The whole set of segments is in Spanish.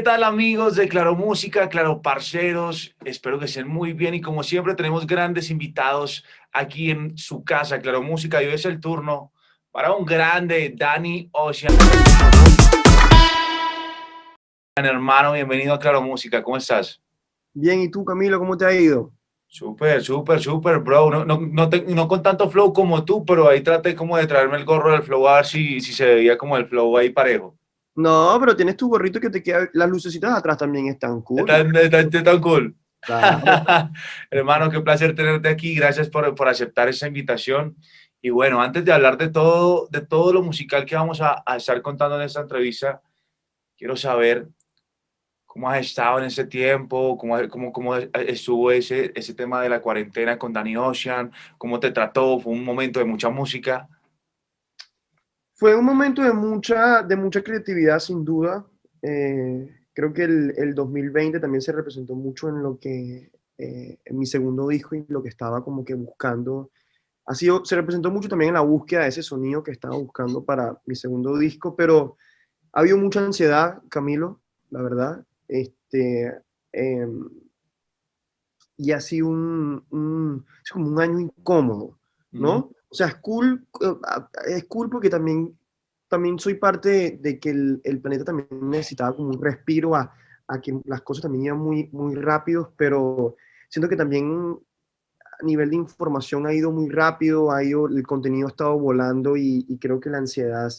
¿qué tal amigos de Claro Música, Claro Parceros? Espero que estén muy bien y como siempre tenemos grandes invitados aquí en su casa, Claro Música, y hoy es el turno para un grande, Dani Ocean. Hermano, bienvenido a Claro Música, ¿cómo estás? Bien, ¿y tú Camilo, cómo te ha ido? Súper, súper, súper, bro. No, no, no, con tanto flow como tú, pero ahí traté como de traerme el gorro del flow a ver si, si se veía como el flow ahí parejo. No, pero tienes tu gorrito que te queda, las lucecitas atrás también están cool. Están, cool. Hermano, qué placer tenerte aquí. Gracias por, por, aceptar esa invitación. Y bueno, antes de hablar de todo, de todo lo musical que vamos a, a estar contando en esta entrevista, quiero saber cómo has estado en ese tiempo, cómo, cómo, cómo estuvo ese, ese tema de la cuarentena con Danny Ocean, cómo te trató, fue un momento de mucha música. Fue un momento de mucha, de mucha creatividad, sin duda. Eh, creo que el, el, 2020 también se representó mucho en lo que, eh, en mi segundo disco y lo que estaba como que buscando. Ha sido, se representó mucho también en la búsqueda de ese sonido que estaba buscando para mi segundo disco, pero ha habido mucha ansiedad, Camilo, la verdad. Este, em, y ha sido un, un, es como un año incómodo, ¿no? O sea, es cool, eh, es cool porque también, también soy parte de, que el, el, planeta también necesitaba como un respiro a, a, que las cosas también iban muy, muy rápidos, pero siento que también a nivel de información ha ido muy rápido, ha ido, el contenido ha estado volando y, y creo que la ansiedad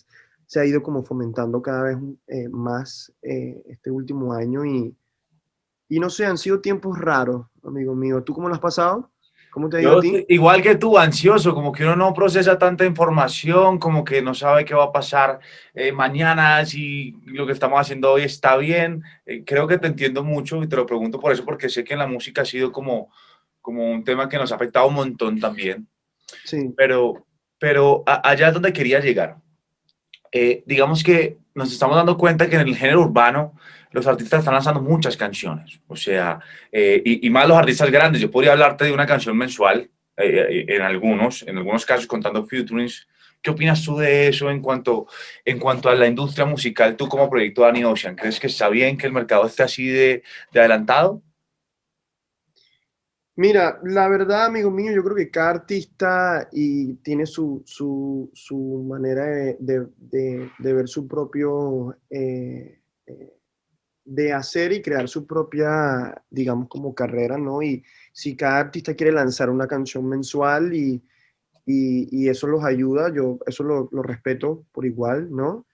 se ha ido como fomentando cada vez eh, más eh, este último año y, y no sé, han sido tiempos raros, amigo mío. ¿Tú cómo lo has pasado? ¿Cómo te ha ido a ti? Igual que tú, ansioso, como que uno no procesa tanta información, como que no sabe qué va a pasar eh, mañana, si lo que estamos haciendo hoy está bien. Creo que te entiendo mucho y te lo pregunto por eso, porque sé que en la música ha sido como, como un tema que nos ha afectado un montón también. Sí. Pero, pero allá es donde quería llegar. Eh, digamos que nos estamos dando cuenta que en el género urbano los artistas están lanzando muchas canciones, o sea, eh, y, y, más los artistas grandes. Yo podría hablarte de una canción mensual, eh, en algunos, en algunos casos contando featurings. ¿Qué opinas tú de eso en cuanto, en cuanto a la industria musical, tú como proyecto Danny Ocean? ¿Crees que está bien que el mercado esté así de, de adelantado? Mira, la verdad, amigo mío, yo creo que cada artista y tiene su, su, su manera de, de, de, ver su propio, eh, eh, de hacer y crear su propia, digamos, como carrera, ¿no? Y si cada artista quiere lanzar una canción mensual y, y, y eso los ayuda, yo eso lo, lo respeto por igual, ¿no?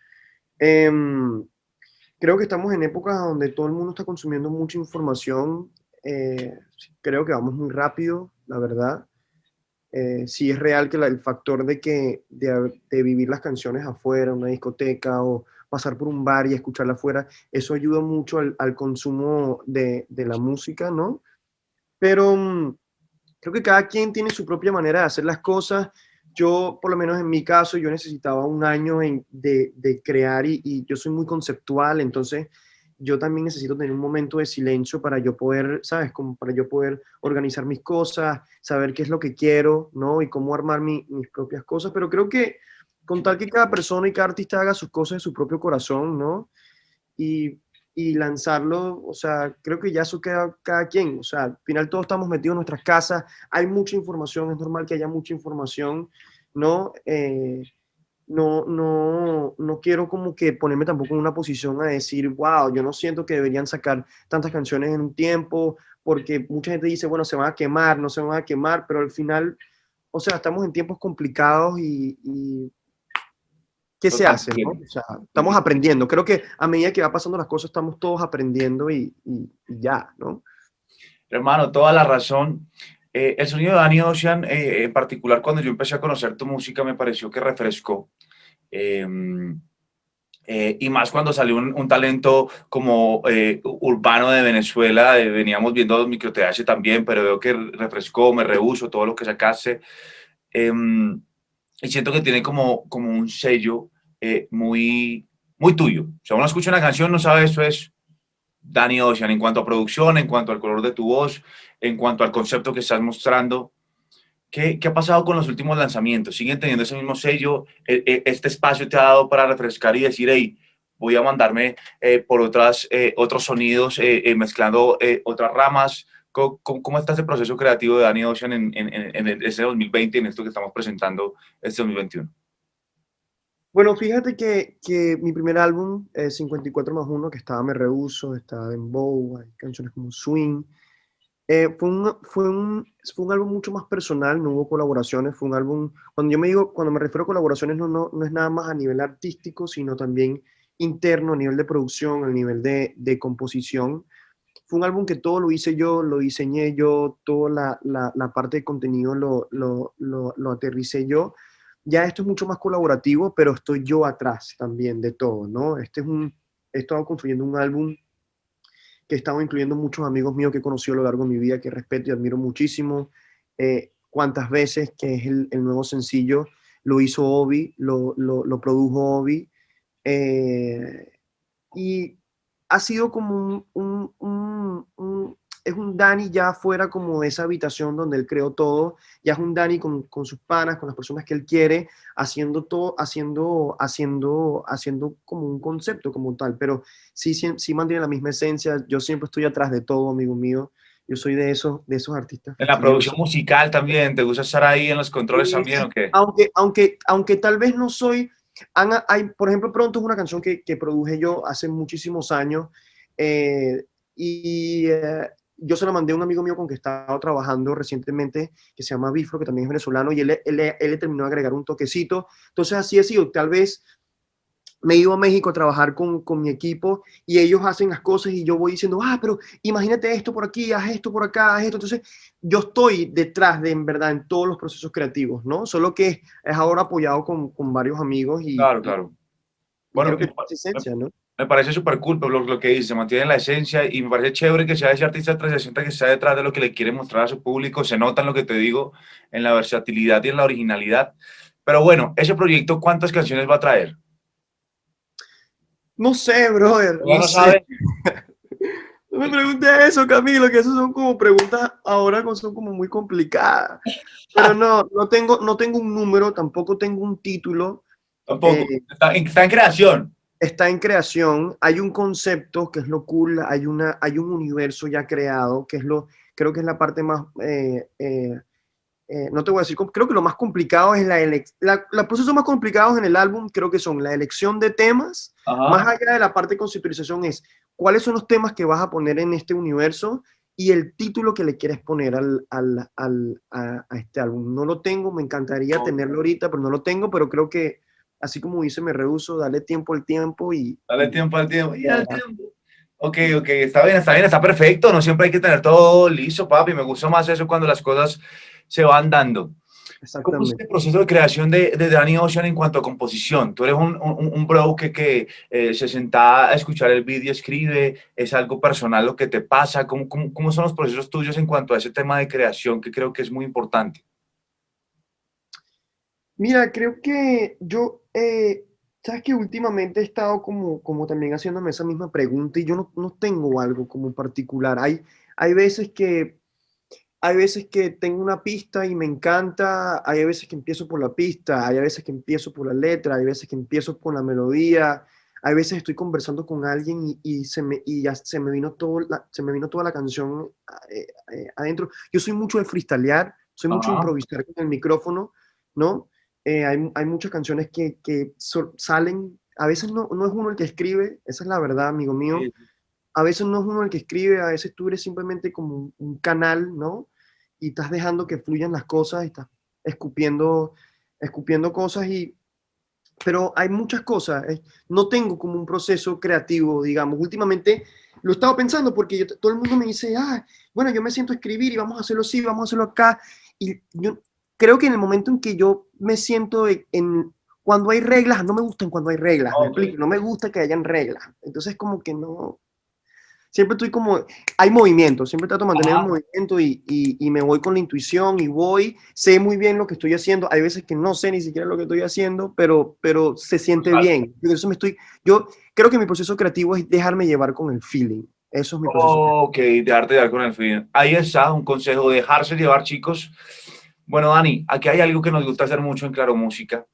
Eh, creo que estamos en épocas donde todo el mundo está consumiendo mucha información eh, creo que vamos muy rápido, la verdad. Eh, sí es real que el factor de que de, vivir las canciones afuera, una discoteca o pasar por un bar y escucharla afuera, eso ayuda mucho al, consumo de, de, la música, ¿no? Pero mm, creo que cada quien tiene su propia manera de hacer las cosas. Yo, por lo menos en mi caso, yo necesitaba un año de, de, crear y, y, yo soy muy conceptual, entonces yo también necesito tener un momento de silencio para yo poder, ¿sabes? Como para yo poder organizar mis cosas, saber qué es lo que quiero, ¿no? Y cómo armar mis propias cosas. Pero creo que con tal que cada persona y cada artista haga sus cosas en su propio corazón, ¿no? Y, y lanzarlo, o sea, creo que ya eso queda cada quien. O sea, al final todos estamos metidos en nuestras casas, hay mucha información, es normal que haya mucha información, ¿no? Eh, no, no, no quiero como que ponerme tampoco en una posición a decir, wow, yo no siento que deberían sacar tantas canciones en un tiempo, porque mucha gente dice, bueno, se van a quemar, no se van a quemar, pero al final, o sea, estamos en tiempos complicados y, ¿qué se hace? O sea, estamos aprendiendo. Creo que a medida que va pasando las cosas, estamos todos aprendiendo y, y ya, ¿no? Hermano, toda la razón. Eh, el sonido de Danny Ocean, eh, en particular cuando yo empecé a conocer tu música, me pareció que refrescó. Em, eh, y más cuando salió un, talento como urbano de Venezuela, veníamos viendo los micro también, pero veo que refrescó, me rehuso todo lo que sacaste. Em, y siento que tiene como, como un sello muy, muy tuyo. O sea, uno escucha una canción, no sabe eso es Danny Ocean en cuanto a producción, en cuanto al color de tu voz, en cuanto al concepto que estás mostrando. ¿Qué, ¿Qué, ha pasado con los últimos lanzamientos? ¿Siguen teniendo ese mismo sello? E, e, ¿Este espacio te ha dado para refrescar y decir, hey, voy a mandarme eh, por otras, eh, otros sonidos, eh, mezclando otras ramas? ¿Cómo, ¿Cómo, está ese proceso creativo de Danny Ocean en, en, en, este 2020, en esto que estamos presentando este 2021? Bueno, fíjate que, que mi primer álbum, 54 más 1, que estaba Me Rehuso, estaba en Bow, hay canciones como Swing, eh, fue, un, fue, un, fue un álbum mucho más personal, no hubo colaboraciones, fue un álbum, cuando yo me digo, cuando me refiero a colaboraciones, no, no, no es nada más a nivel artístico, sino también interno, a nivel de producción, a nivel de, de composición. Fue un álbum que todo lo hice yo, lo diseñé yo, toda la, la, la parte de contenido lo, lo, lo, lo aterricé yo. Ya esto es mucho más colaborativo, pero estoy yo atrás también de todo, ¿no? Este es un, he estado construyendo un álbum que he estado incluyendo muchos amigos míos que he conocido a lo largo de mi vida, que respeto y admiro muchísimo. Eh, cuántas veces que es el, nuevo sencillo, lo hizo Obi, lo, lo, produjo Obi. Eh, y ha sido como un, un, es un Dani ya fuera como de esa habitación donde él creó todo, ya es un Dani con, con, sus panas, con las personas que él quiere, haciendo todo, haciendo, haciendo, haciendo como un concepto como tal, pero sí, sí, sí mantiene la misma esencia, yo siempre estoy atrás de todo, amigo mío, yo soy de esos, de esos artistas. En la producción musical también, ¿te gusta estar ahí en los controles también o qué? Aunque, aunque, aunque tal vez no soy, hay, por ejemplo, Pronto es una canción que, que produje yo hace muchísimos años, eh, y eh, yo se la mandé a un amigo mío con que estaba trabajando recientemente, que se llama Bifro, que también es venezolano, y él, él, él, le terminó de agregar un toquecito. Entonces así ha sido, tal vez me iba a México a trabajar con, con, mi equipo y ellos hacen las cosas y yo voy diciendo, ah, pero imagínate esto por aquí, haz esto por acá, haz esto. Entonces, yo estoy detrás de, en verdad, en todos los procesos creativos, ¿no? Solo que es ahora apoyado con, con varios amigos y... Claro, claro. Bueno, que es esencia, ¿no? Me parece súper cool lo, lo, que dice, se mantiene la esencia y me parece chévere que sea ese artista 360 que está detrás de lo que le quiere mostrar a su público, se nota en lo que te digo, en la versatilidad y en la originalidad. Pero bueno, ese proyecto, ¿cuántas canciones va a traer? No sé, brother. No, sé. no me preguntes eso, Camilo, que esas son como preguntas ahora son como muy complicadas. Pero no, no tengo, no tengo un número, tampoco tengo un título. Tampoco, eh, está, está en creación está en creación, hay un concepto que es lo cool, hay, una, hay un universo ya creado, que es lo, creo que es la parte más, eh, eh, eh, no te voy a decir, creo que lo más complicado es la elección, los procesos más complicados en el álbum creo que son la elección de temas, más allá de la parte de conceptualización es cuáles son los temas que vas a poner en este universo y el título que le quieres poner al, al, al a, este álbum. No lo tengo, me encantaría tenerlo ahorita, pero no lo tengo, pero creo que así como dice, me rehuso, dale tiempo al tiempo y... Dale tiempo al tiempo y al tiempo. Ok, ok, está bien, está bien, está perfecto, no siempre hay que tener todo listo, papi, me gusta más eso cuando las cosas se van dando. ¿Cómo es el proceso de creación de, de Danny Ocean en cuanto a composición? Tú eres un, un, un bro que, que eh, se senta a escuchar el vídeo, escribe, es algo personal lo que te pasa. ¿Cómo, cómo, ¿Cómo son los procesos tuyos en cuanto a ese tema de creación que creo que es muy importante? Mira, creo que yo, eh, sabes que últimamente he estado como, como también haciéndome esa misma pregunta y yo no, no tengo algo como particular. Hay, hay veces que hay veces que tengo una pista y me encanta, hay veces que empiezo por la pista, hay veces que empiezo por la letra, hay veces que empiezo con la melodía, hay veces estoy conversando con alguien y, y se me, y ya se me vino todo la, se me vino toda la canción eh, eh, adentro. Yo soy mucho de freestylear, soy mucho de improvisar con el micrófono, ¿no? Eh, hay, hay, muchas canciones que, que salen, a veces no, no, es uno el que escribe, esa es la verdad, amigo mío. A veces no es uno el que escribe, a veces tú eres simplemente como un, canal, ¿no? Y estás dejando que fluyan las cosas, y estás escupiendo, escupiendo cosas y... Pero hay muchas cosas, no tengo como un proceso creativo, digamos. Últimamente lo he estado pensando porque todo el mundo me dice, ah, bueno, yo me siento a escribir y vamos a hacerlo así, vamos a hacerlo acá. Y yo creo que en el momento en que yo me siento en, cuando hay reglas, no me gustan cuando hay reglas, no me gusta que hayan reglas, entonces como que no, siempre estoy como, hay movimiento, siempre trato de mantener el movimiento y, y, me voy con la intuición y voy, sé muy bien lo que estoy haciendo, hay veces que no sé ni siquiera lo que estoy haciendo, pero, pero se siente bien. Eso me estoy, yo creo que mi proceso creativo es dejarme llevar con el feeling. Eso es mi proceso. Ok, dejarte llevar con el feeling. Ahí está un consejo, dejarse llevar, chicos. Bueno, Dani, aquí hay algo que nos gusta hacer mucho en Claro Música.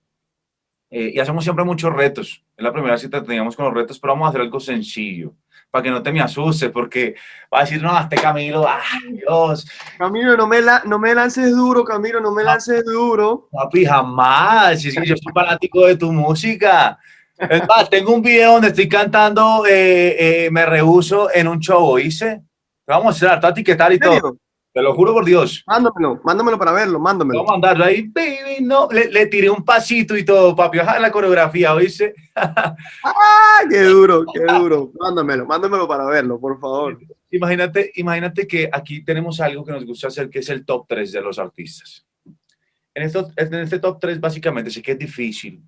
Eh, y hacemos siempre muchos retos. Es la primera cita que teníamos con los retos, pero vamos a hacer algo sencillo para que no te me asustes, porque va a decir, no, este Camilo, ay Dios. Camilo, no me, la, no me lances duro, Camilo, no me lances duro. Papi, jamás, si, yo soy fanático de tu música. Es más, tengo un video donde estoy cantando eh, eh, Me Rehuso en un show, ¿oíste? Vamos a hacer, qué tal y todo. Te lo juro por Dios. Mándamelo, mándamelo para verlo, mándamelo. Vamos a mandarlo ahí, baby, no. Le, le, tiré un pasito y todo, papi. Ojalá la coreografía, ¿oíste? ¡Ah, qué duro, qué duro! Mándamelo, mándamelo para verlo, por favor. Imagínate, imagínate que aquí tenemos algo que nos gusta hacer, que es el top 3 de los artistas. En, esto, en este top 3, básicamente, sé que es difícil,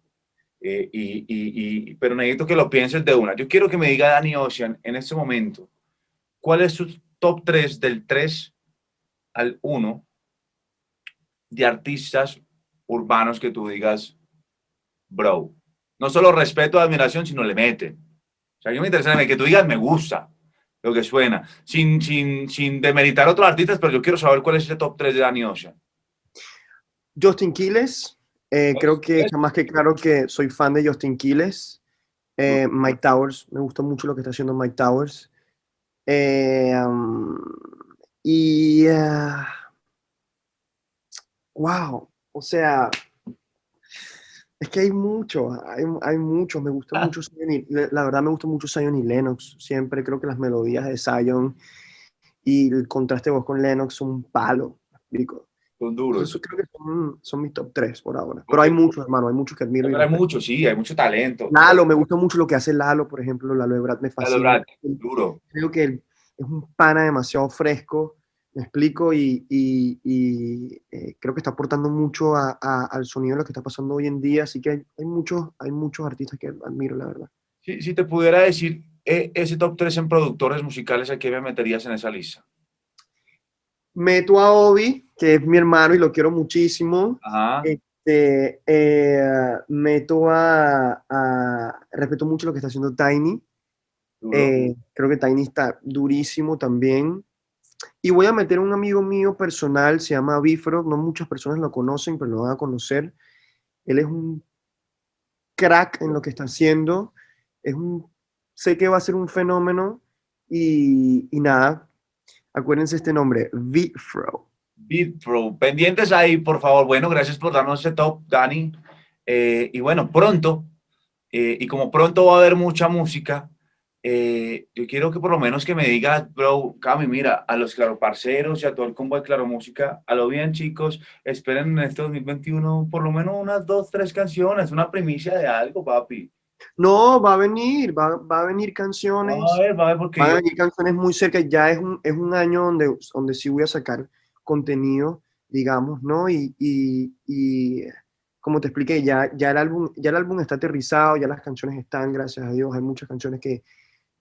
eh, y, y, y, pero necesito que lo pienses de una. Yo quiero que me diga Dani Ocean, en este momento, ¿cuál es su top 3 del 3 al uno de artistas urbanos que tú digas, bro, no solo respeto, admiración, sino le meten. O sea, yo me interesa que tú digas, me gusta lo que suena, sin, sin, sin demeritar a otros artistas, pero yo quiero saber cuál es ese top 3 de Danny Ocean. Justin Quiles, eh, creo que está más que claro que soy fan de Justin Quiles. Eh, Mike Towers, me gusta mucho lo que está haciendo Mike Towers. Eh, um, y, wow, o sea, es que hay mucho, hay, hay mucho, me gusta ah. mucho la verdad me gusta mucho Zion y Lennox, siempre creo que las melodías de Zion y el contraste de voz con Lennox son un palo, explico. Son duros. Eso creo que son, son, mis top 3 por ahora. Pero hay muchos, hermano, hay muchos que admiro. Pero hay muchos, sí, hay mucho talento. Lalo, me gusta mucho lo que hace Lalo, por ejemplo, Lalo de Brad me fascina. Lalo Brad, duro. Creo que el, es un pana demasiado fresco, me explico, y, y, eh, creo que está aportando mucho a, al sonido de lo que está pasando hoy en día, así que hay, hay, muchos, hay muchos artistas que admiro, la verdad. Si, si te pudiera decir eh, ese top 3 en productores musicales, ¿a qué me meterías en esa lista? Meto a Obi, que es mi hermano y lo quiero muchísimo. Este, eh, meto a, a, Respeto mucho lo que está haciendo Tiny. Eh, creo que Tiny está durísimo también. Y voy a meter un amigo mío personal, se llama Bifro, no muchas personas lo conocen, pero lo van a conocer. Él es un crack en lo que está haciendo. Es un, sé que va a ser un fenómeno y, y nada, acuérdense este nombre, Bifro. Bifro, pendientes ahí, por favor. Bueno, gracias por darnos ese top, Dani. Eh, y bueno, pronto, eh, y como pronto va a haber mucha música, eh, yo quiero que por lo menos que me digas, bro, Cami, mira, a los Claro Parceros y a todo el combo de Claro Música, a lo bien, chicos, esperen en este 2021 por lo menos unas dos, tres canciones, una primicia de algo, papi. No, va a venir, va, va a venir canciones. Va a ver, va a ver, porque. Va a venir canciones muy cerca, ya es un, es un año donde, donde sí voy a sacar contenido, digamos, ¿no? Y, y, y como te expliqué, ya, ya, el álbum, ya el álbum está aterrizado, ya las canciones están, gracias a Dios, hay muchas canciones que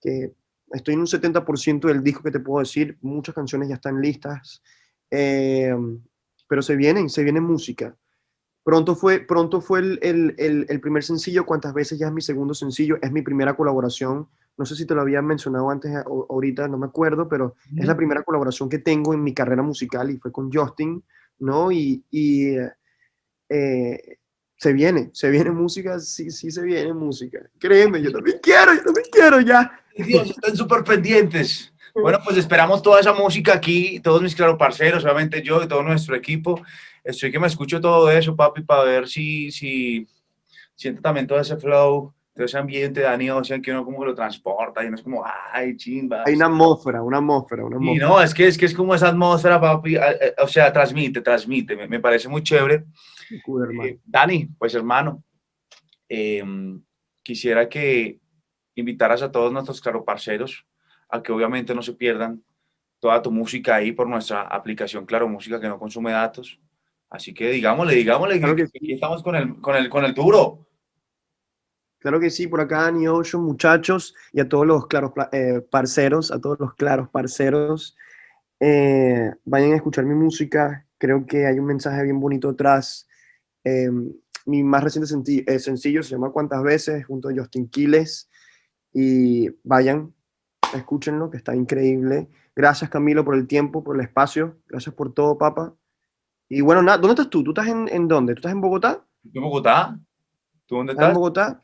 que estoy en un 70% del disco que te puedo decir, muchas canciones ya están listas, eh, pero se vienen, se viene música. Pronto fue, pronto fue el, el, el, primer sencillo, cuántas veces ya es mi segundo sencillo, es mi primera colaboración, no sé si te lo había mencionado antes ahorita, no me acuerdo, pero es la primera colaboración que tengo en mi carrera musical y fue con Justin, ¿no? Y, y eh, se viene, se viene música, sí, sí se viene música. Créeme, yo también quiero, yo también quiero ya. Dios, están súper pendientes. Bueno, pues esperamos toda esa música aquí, todos mis claro parceros, obviamente yo y todo nuestro equipo. Estoy que me escucho todo eso, papi, para ver si, si siento también todo ese flow, todo ese ambiente de Dani Ocean que uno como que lo transporta y no es como, ay, chimba. Hay una atmósfera, una atmósfera, una atmósfera. Y no, es que, es que es como esa atmósfera, papi, o sea, transmite, transmite, me, me parece muy chévere. Eh, Dani, pues hermano, em, quisiera que invitaras a todos nuestros claro parceros a que obviamente no se pierdan toda tu música ahí por nuestra aplicación Claro Música que no consume datos. Así que digámosle, digámosle que, estamos con el, con, el, con el duro. Claro que sí, por acá New Ocean, muchachos, y a todos los claros eh, parceros, a todos los claros parceros, eh, vayan a escuchar mi música, creo que hay un mensaje bien bonito atrás. Eh, mi más reciente sencillo se llama Cuántas veces, junto a Justin Quiles, y vayan, escúchenlo, que está increíble. Gracias Camilo por el tiempo, por el espacio, gracias por todo, papá. Y bueno, nada, ¿dónde estás tú? ¿Tú estás en, en dónde? ¿Tú estás en Bogotá? ¿En Bogotá? ¿Tú dónde estás? En Bogotá.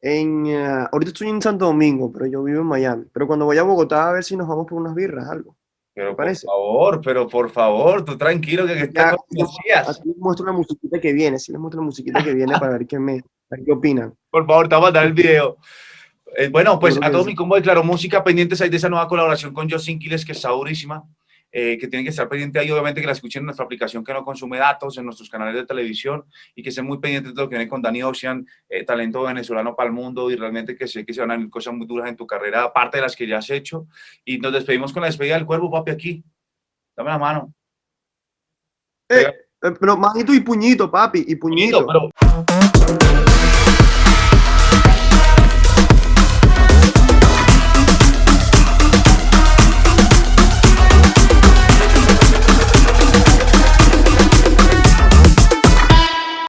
En, eh, ahorita estoy en Santo Domingo, pero yo vivo en Miami. Pero cuando voy a Bogotá, a ver si nos vamos por unas birras, algo. Pero por favor, pero por favor, tú tranquilo que, que está Aquí les muestro una musiquita que viene, sí les muestro una musiquita que viene para ver qué me, qué opinan. Por favor, te voy a mandar el video. Eh, bueno, pues a todo mi combo de Claro Música pendientes hay de esa nueva colaboración con Justin Quiles, que está durísima. Eh, que tienen que estar pendientes ahí, obviamente que la escuchen en nuestra aplicación que no consume datos, en nuestros canales de televisión y que estén muy pendientes de lo que viene con Dani Ocean, eh, talento venezolano para el mundo y realmente que sé que se van a venir cosas muy duras en tu carrera, aparte de las que ya has hecho. Y nos despedimos con la despedida del cuervo, papi, aquí. Dame la mano. Eh, pero manito y puñito, papi, y puñito. puñito pero...